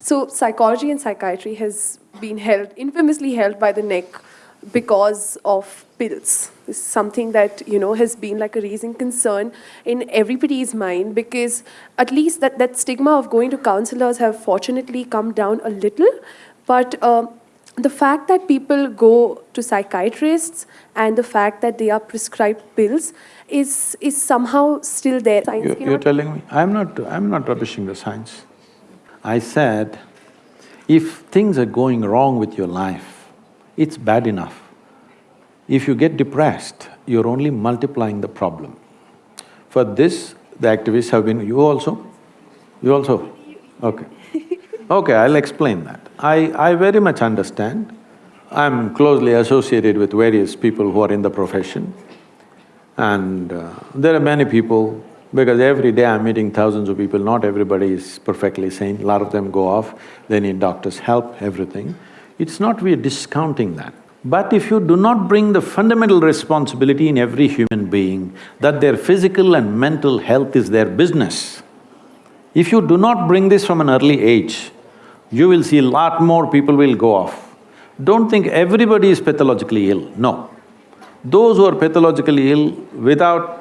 So psychology and psychiatry has been held, infamously held by the neck because of pills. Is something that, you know, has been like a raising concern in everybody's mind because at least that, that stigma of going to counselors have fortunately come down a little. But uh, the fact that people go to psychiatrists and the fact that they are prescribed pills is, is somehow still there. Science You- cannot- You're telling me, I'm not… I'm not rubbishing the science. I said, if things are going wrong with your life, it's bad enough. If you get depressed, you're only multiplying the problem. For this, the activists have been… You also? You also? Okay. Okay, I'll explain that. I… I very much understand. I'm closely associated with various people who are in the profession. And uh, there are many people, because every day I'm meeting thousands of people, not everybody is perfectly sane, a lot of them go off, they need doctor's help, everything. It's not we're discounting that. But if you do not bring the fundamental responsibility in every human being that their physical and mental health is their business, if you do not bring this from an early age, you will see a lot more people will go off. Don't think everybody is pathologically ill, no. Those who are pathologically ill without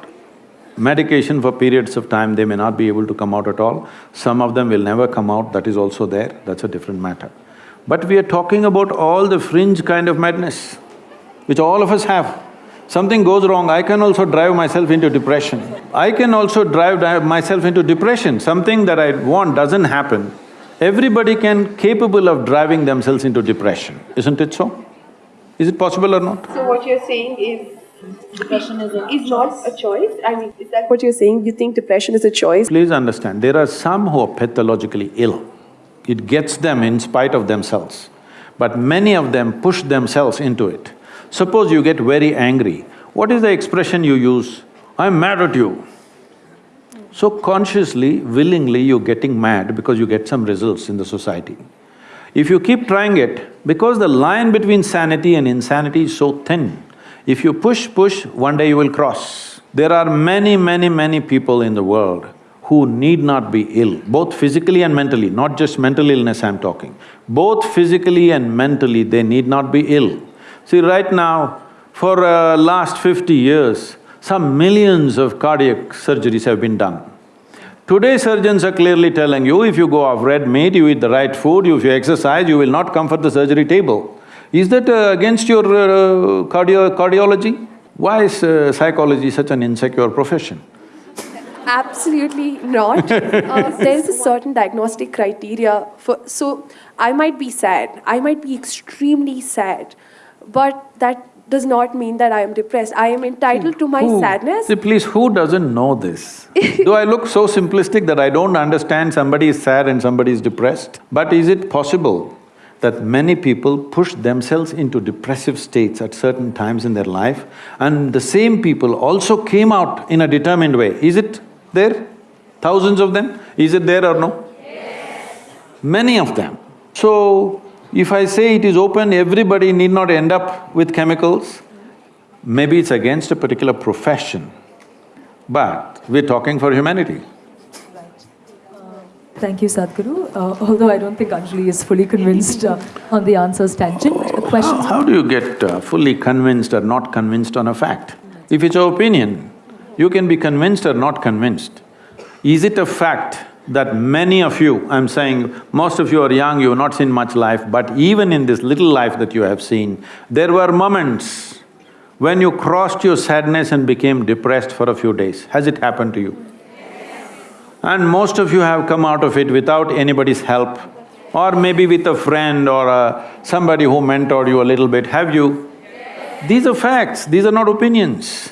medication for periods of time, they may not be able to come out at all. Some of them will never come out, that is also there, that's a different matter. But we are talking about all the fringe kind of madness, which all of us have. Something goes wrong, I can also drive myself into depression. I can also drive myself into depression, something that I want doesn't happen. Everybody can capable of driving themselves into depression, isn't it so? Is it possible or not? So what you're saying is Depression is a is not a choice? I mean, is that what you're saying? You think depression is a choice? Please understand, there are some who are pathologically ill. It gets them in spite of themselves. But many of them push themselves into it. Suppose you get very angry, what is the expression you use? I'm mad at you. So consciously, willingly, you're getting mad because you get some results in the society. If you keep trying it, because the line between sanity and insanity is so thin, if you push, push, one day you will cross. There are many, many, many people in the world who need not be ill, both physically and mentally, not just mental illness I'm talking. Both physically and mentally, they need not be ill. See, right now, for uh, last fifty years, some millions of cardiac surgeries have been done. Today surgeons are clearly telling you, if you go off red meat, you eat the right food, if you exercise, you will not come for the surgery table. Is that uh, against your uh, cardio… cardiology? Why is uh, psychology such an insecure profession? Absolutely not. Uh, there's a certain diagnostic criteria for, so I might be sad, I might be extremely sad, but that does not mean that I am depressed. I am entitled to my Who- sadness. See, please, who doesn't know this? Do I look so simplistic that I don't understand somebody is sad and somebody is depressed? But is it possible that many people push themselves into depressive states at certain times in their life and the same people also came out in a determined way? Is it there? Thousands of them? Is it there or no? Yes. Many of them. So, if I say it is open, everybody need not end up with chemicals, maybe it's against a particular profession, but we're talking for humanity. Thank you, Sadhguru. Uh, although I don't think Anjali is fully convinced uh, on the answers tangent. Uh, How, how do you get uh, fully convinced or not convinced on a fact? If it's your opinion, you can be convinced or not convinced. Is it a fact that many of you, I'm saying most of you are young, you have not seen much life, but even in this little life that you have seen, there were moments when you crossed your sadness and became depressed for a few days. Has it happened to you? And most of you have come out of it without anybody's help, or maybe with a friend or a, somebody who mentored you a little bit, have you? These are facts, these are not opinions.